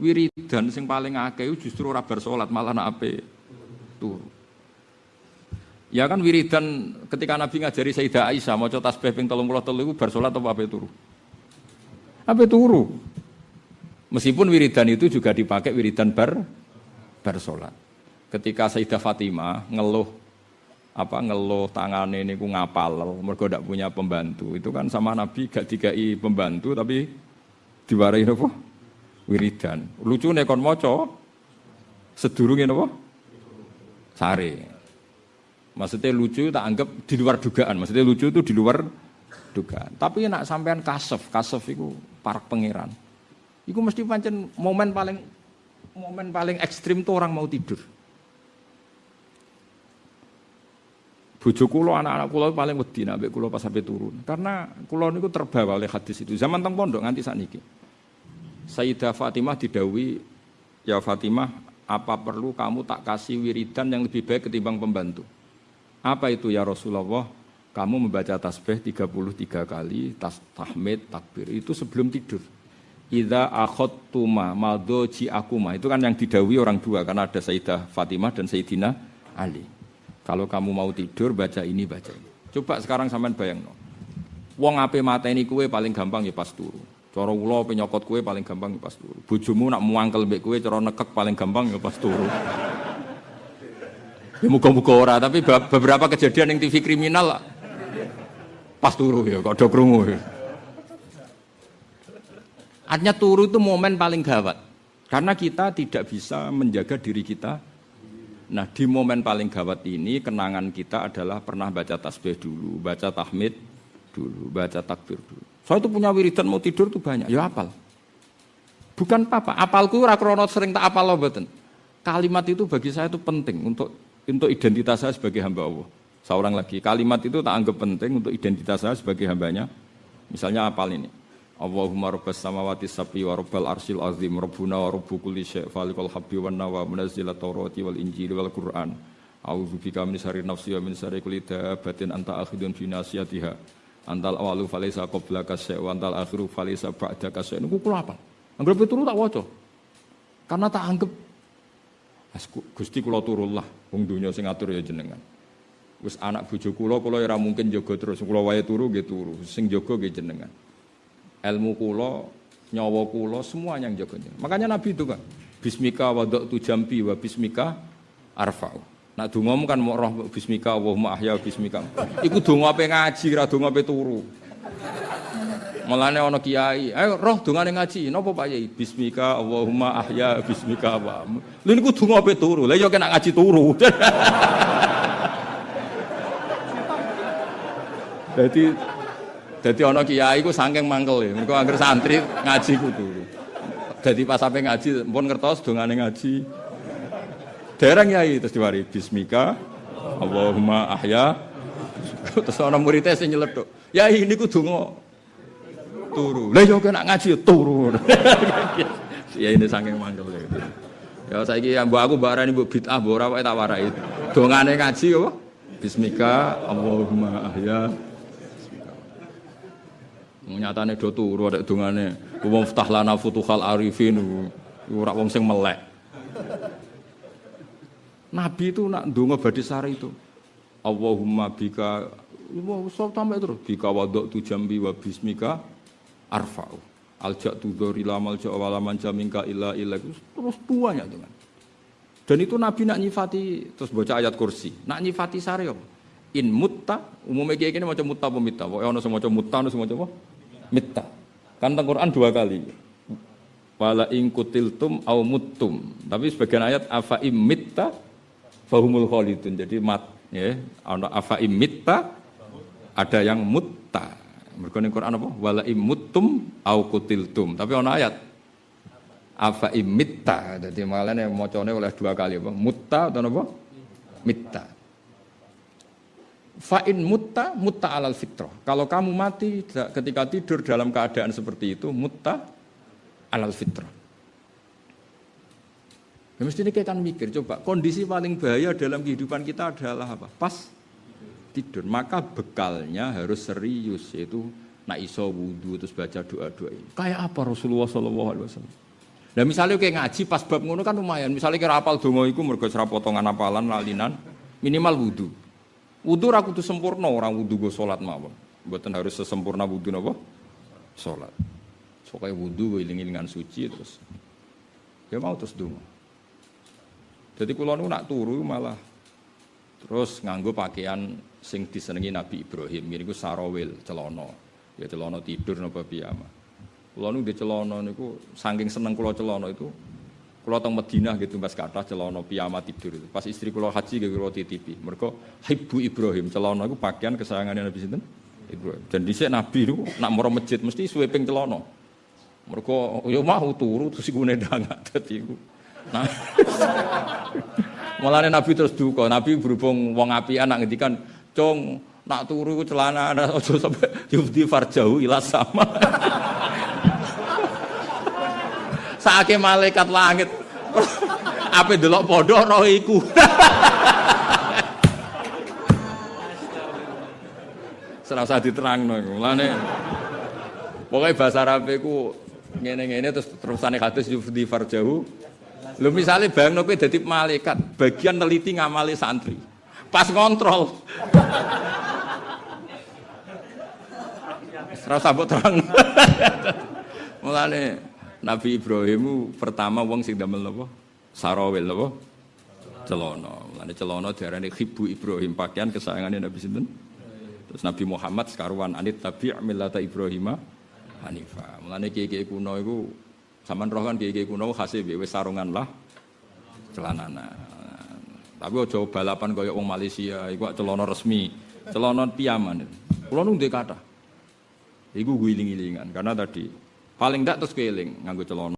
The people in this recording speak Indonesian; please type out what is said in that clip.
Wiridan sing paling akeh justru ora bar salat malah nak ape turu. Ya kan wiridan ketika Nabi ngajari Sayyidah Aisyah mau tasbih ping 33 iku bar apa ape turu? Ape turu. Meskipun wiridan itu juga dipakai wiridan bar bar. Ketika Sayyidah Fatimah ngeluh apa ngeluh tangane niku ngapal mergo ndak punya pembantu. Itu kan sama Nabi gak dikai pembantu tapi diwarai apa? Wiridan. Lucune kon maca sedurunge napa? Sare. Maksudnya lucu tak anggap di luar dugaan. Maksudnya lucu itu di luar dugaan. Tapi nak sampean kasef, kasef itu parak pangeran. Iku mesti pancen momen paling momen paling ekstrim tuh orang mau tidur. Bojo kula anak-anak kula paling wedi nek kula pas sampai turun. Karena kula niku terbawa oleh hadis itu. Zaman teng pondok nganti sakniki. Sayyidah Fatimah didawi, "Ya Fatimah, apa perlu kamu tak kasih wiridan yang lebih baik ketimbang pembantu?" Apa itu ya Rasulullah? Kamu membaca tasbih 33 kali, tas tahmid, takbir. Itu sebelum tidur. Idza akhadtuma madhoji akuma. Itu kan yang didawi orang dua karena ada Sayyidah Fatimah dan Sayyidina Ali. Kalau kamu mau tidur baca ini baca ini. Coba sekarang sampean bayang no. Wong ape mateni kue paling gampang ya pas turu. Cara kula penyokot kue paling gampang ya pas turu. Bojomu nak muangkel mbek kue cara nekek paling gampang ya pas turu. Ya muka-muka ora, tapi beberapa kejadian yang TV kriminal pas turu ya, kok krungu ya. Artinya turu itu momen paling gawat. Karena kita tidak bisa menjaga diri kita. Nah di momen paling gawat ini kenangan kita adalah pernah baca tasbih dulu, baca tahmid dulu, baca takbir dulu. Saya itu punya wiridan mau tidur tuh banyak, ya apal. Bukan apa-apa, apalku rakronot sering tak apal loh Kalimat itu bagi saya itu penting untuk untuk identitas saya sebagai hamba Allah. Seorang lagi, kalimat itu tak anggap penting untuk identitas saya sebagai hambanya. Misalnya apal ini. Allahumma rabbas samawati sabi wa rabbal arsil azim rabbuna wa rabbu kulli syai' falikul habbi wan nawa munazzilat tawrati wal injili wal qur'an a'udzu bika min syarri nafsi wa min syarri kulli anta akhidun fi nasiyatiha antal awalu falaysa qablaka syai' wa antal akhiru falaysa ba'daka syai' niku kula apa anggap itu tak waca karena tak anggap Gusti kula turullah wong donya sing ngatur ya jenengan. Wis anak bojo kula kula ora mungkin jaga terus kula wae turu nggih turu, sing jaga nggih jenengan. Ilmu kula, nyawa kula semua yang jaga. Makanya Nabi itu kan Bismika tu jambi wa bismika arfa'u. Nak dongamu kan mau roh bismika Allahumma ahya bismika. Iku donga ape ngaji ra donga ape turu. Mulane ana kiai, ayo roh dongane ngaji. Napa Pak Yai? Bismika Allahumma ahya bismika wa. Lha niku donga ape turu. Lah ya kena ngaji turu. Jadi jadi ana kiai ku saking mangkel ya. Mergo anggere santri ngaji ku turu. Jadi pas sampai ngaji pun ngertos dongane ngaji. Dereng yai terus diwari bismika Allahumma ahya terus ana muridnya sing nyeletuk. Yai niku donga turu. Lah yo kena ngaji turu. ya ini saking mangkel gitu. Ya saiki ya mbok aku mbok arani mbok bid'ah mbok ora tak warai. Dongane ngaji apa? Bismika Allahumma ahya. Nyatane do turu ada dongane. Wa ftah futuhal arifin. Ora wong sing melek. Nabi itu nak ndonga badhe sare itu. Allahumma bika Wah, so tambah terus. Bika wadok tu jambi wa bismika arfa'u. Aljak tudor ilamal ja walaman jamingka illa illa. Terus tuh kan dan itu Nabi nak nyifati terus baca ayat kursi. Nak nyifati sare apa? In mutta umumnya kayak gini macam mutta apa mitta? Pokoknya ono semua macam mutta ono semua apa? Mitta. Kan tentang Quran dua kali. Wala in kutiltum au muttum. Tapi sebagian ayat afa im mitta fahumul khalidun jadi mat ya ono afa im mitta ada yang mutta mereka ning Quran apa? Wala imuttum au kutiltum. Tapi ana ayat afa imitta. Jadi malane macane oleh dua kali apa? Mutta atau apa? Mitta. Fa'in mutta, mutta alal fitrah. Kalau kamu mati ketika tidur dalam keadaan seperti itu, mutta alal fitrah. Ya mesti ini kan mikir, coba kondisi paling bahaya dalam kehidupan kita adalah apa? Pas tidur. Maka bekalnya harus serius yaitu nak iso wudhu terus baca doa-doa ini. Kayak apa Rasulullah Shallallahu Alaihi Wasallam? Lah misalnya kayak ngaji pas bab ngono kan lumayan. Misalnya kira apal donga iku mergo potongan apalan lalinan, minimal wudu. Wudu ra kudu sempurna, orang wudu go salat mawon. Mboten harus sesempurna wudu napa? Salat. Sokai wudu iling-ilingan suci terus. Ya mau terus donga. Jadi kula nu nak turu malah terus nganggo pakaian sing disenengi Nabi Ibrahim. Ini ku sarawil, celana. Ya celana tidur napa piyama. Kula nu di celana niku saking seneng kula celana itu kula teng Madinah gitu Mas kathah celana piyama tidur itu. Pas istri kula haji gitu kula titipi. Mergo Ibu Ibrahim celana iku pakaian kesayangannya Nabi sinten? Ibrahim. Dan dhisik Nabi niku nak moro masjid mesti sweeping celana. Mergo yo mau turu terus iku nedang dadi iku. Nah. Mulane Nabi terus duka. Nabi berhubung wong apian nak ngendikan, "Cung, nak turu celana aja sampai yufdi farjau ila sama." Saake malaikat langit. Ape delok padha roh iku. Serasa iku. Mulane Pokoknya bahasa Arab iku ngene-ngene terus terusane hadis yufdi farjahu Lho misalnya bang kowe dadi malaikat, bagian neliti ngamali santri. Pas ngontrol. Serasa mbok terang. Mulane Nabi Ibrahim pertama wong sing damel napa? Sarawil napa? Celana. Mulane celana diarani khibu Ibrahim, pakaian kesayangane Nabi sinten? Terus Nabi Muhammad sekaruan anit tabi' millata Ibrahim Hanifah. Mulane kiai-kiai kuno iku Saman roh kan kiai kuno hasil wis sarungan lah celanana. Tapi ojo balapan kaya wong Malaysia, iku celana resmi, celana piyaman. Kulo nu ndek kata. Iku guling-gilingan karena tadi paling ndak terus keling nganggo celana